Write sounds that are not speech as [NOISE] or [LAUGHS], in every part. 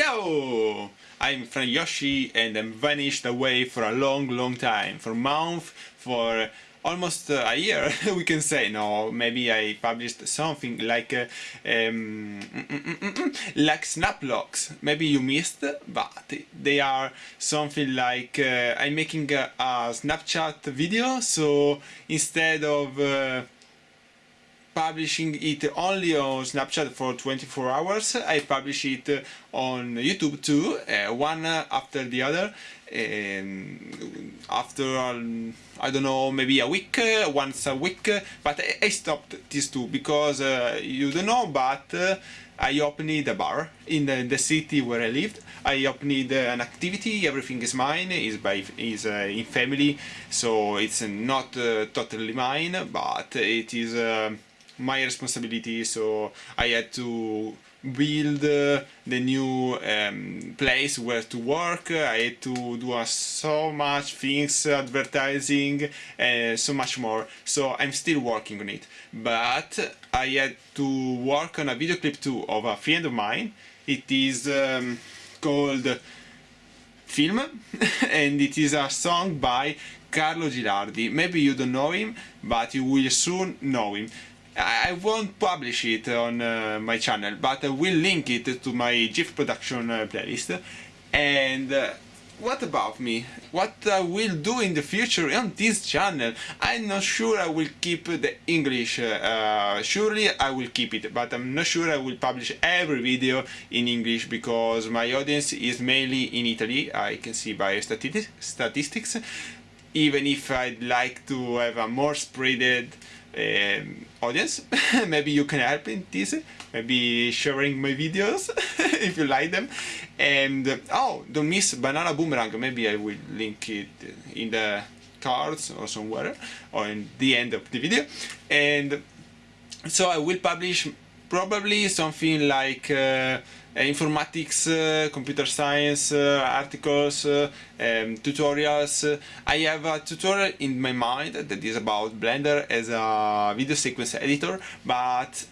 Ciao! I'm Frayoshi and I'm vanished away for a long, long time, for a month, for almost a year, [LAUGHS] we can say. No, maybe I published something like uh, um, [LAUGHS] like Snaplogs. Maybe you missed, but they are something like uh, I'm making a, a, Snapchat video, so instead of uh, publishing it only on Snapchat for 24 hours. I publish it on YouTube too, uh, one after the other. Um, after um, I don't know maybe a week uh, once a week but I, I stopped these two because uh, you don't know but uh, I opened a bar in the, the, city where I lived I opened an activity everything is mine is by is uh, in family so it's not totally mine but it is my responsibility so I had to build uh, the new um, place where to work I had to do uh, so much things advertising and so much more so I'm still working on it but I had to work on a video clip too of a friend of mine it is um, called Film [LAUGHS] and it is a song by Carlo Girardi. Maybe you don't know him, but you will soon know him. I won't publish it on uh, my channel, but I will link it to my GIF production uh, playlist. And uh, what about me? What I will do in the future on this channel? I'm not sure I will keep the English. Uh, surely I will keep it, but I'm not sure I will publish every video in English because my audience is mainly in Italy. I can see by stati statistics. Even if I'd like to have a more spreaded um, audience [LAUGHS] maybe you can help in this maybe sharing my videos [LAUGHS] if you like them. And oh don't miss banana boomerang. Maybe I will link it in the cards or somewhere or in the end of the video. And so I will publish probably something like uh, uh, informatics, uh, computer science uh, articles, um, tutorials. I have a tutorial in my mind that is about Blender as a video sequence editor, but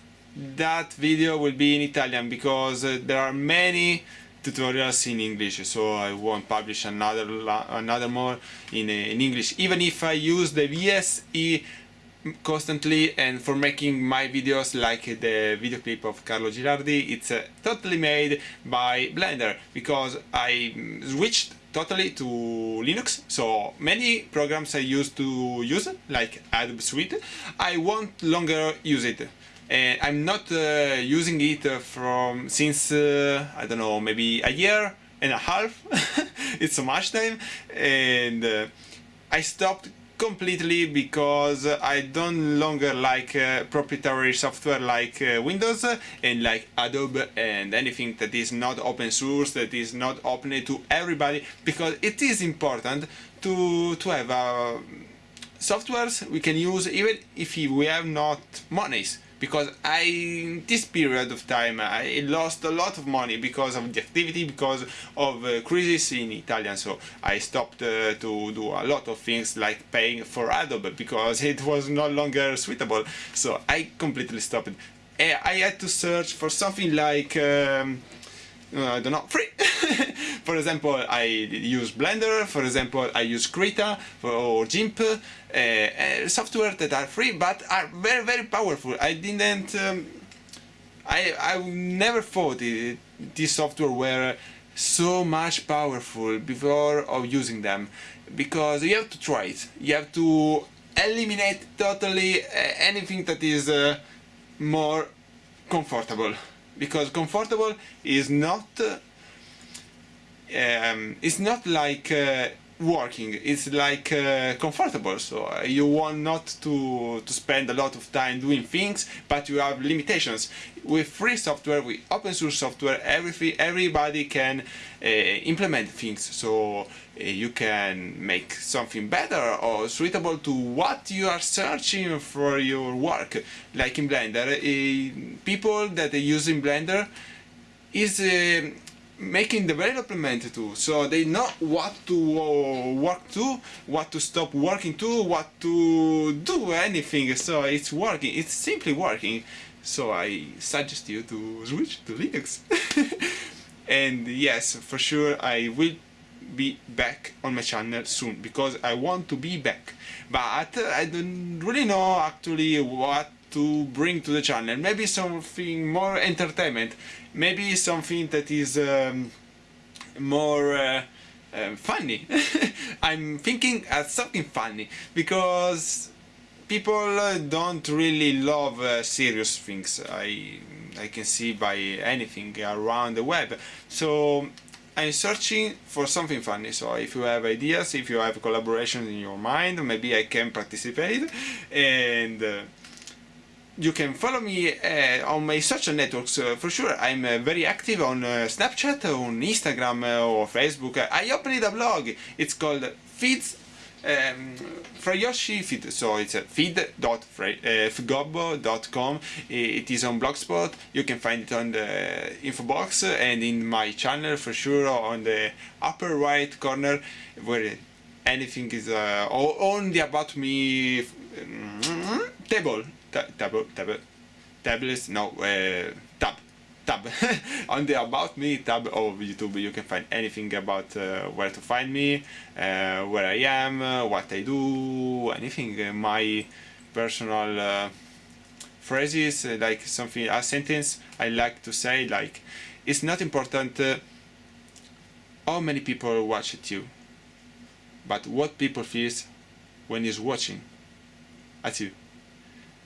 that video will be in Italian because there are many tutorials in English so I won't publish another another more in, in English even if I use the VSE constantly and for making my videos like the video clip of Carlo Girardi it's uh, totally made by Blender because I switched totally to Linux. So many programs I used to use like Adobe Suite I won't longer use it. And I'm not uh, using it from since uh, I don't know maybe a year and a half. [LAUGHS] It's so much time. And uh, I stopped completely because I don't longer like uh, proprietary software like uh, Windows and like Adobe and anything that is not open source, that is not open to everybody because it is important to, to have uh, softwares we can use even if we have not monies because I in this period of time I lost a lot of money because of the activity because of uh, crisis in Italian so I stopped uh, to do a lot of things like paying for Adobe because [LAUGHS] it was no longer suitable. So I completely stopped. I had to search for something like um, uh, I don't know, free. [LAUGHS] [LAUGHS] for example, I use Blender, for example, I use Krita or GIMP, uh, uh, software that are free but are very, very powerful. I didn't, um, I, I never thought it, this software were so much powerful before of using them because you have to try it. You have to eliminate totally uh, anything that is uh, more comfortable because comfortable is not um, it's not like uh, working. It's like uh, comfortable. So uh, you want not to to spend a lot of time doing things but you have limitations. With free software with open source software everything everybody can uh, implement things. So uh, you can make something better or suitable to what you are searching for your work. Like in blender uh, people that are using blender is making the development too. So they know what to uh, work to what to stop working to what to do anything. So it's working. It's simply working. So I suggest you to switch to Linux. [LAUGHS] And yes for sure I will be back on my channel soon because I want to be back. But I don't really know actually what to bring to the channel. Maybe something more entertainment. Maybe something that is um, more uh, uh, funny. [LAUGHS] I'm thinking at something funny because people uh, don't really love uh, serious things. I I can see by anything around the web. So I'm searching for something funny. So if you have ideas if you have collaborations in your mind maybe I can participate. And uh, you can follow me uh, on my social networks uh, for sure. I'm uh, very active on uh, Snapchat, on Instagram uh, or Facebook. I opened a blog. It's called Feeds um, Frayoshi Feed. So it's uh, feed.fgobbo.com. It is on Blogspot. You can find it on the info box and in my channel for sure on the upper right corner where anything is uh, on the about me um, table tab, tab, tablets, no, uh, tab, tab. [LAUGHS] on the About Me tab of YouTube you can find anything about uh, where to find me, uh, where I am, uh, what I do, anything, uh, my personal uh, phrases, like something, a sentence I like to say, like, it's not important how many people watch it you, but what people feels when is watching. At you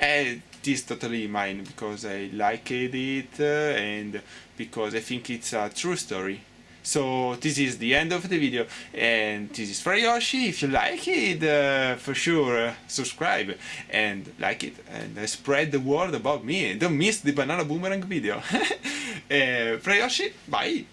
it is totally mine because I liked it uh, and because I think it's a true story. So this is the end of the video and this is Frayoshi, if you like it uh, for sure uh, subscribe and like it and uh, spread the word about me don't miss the banana boomerang video. [LAUGHS] uh, Frayoshi, bye!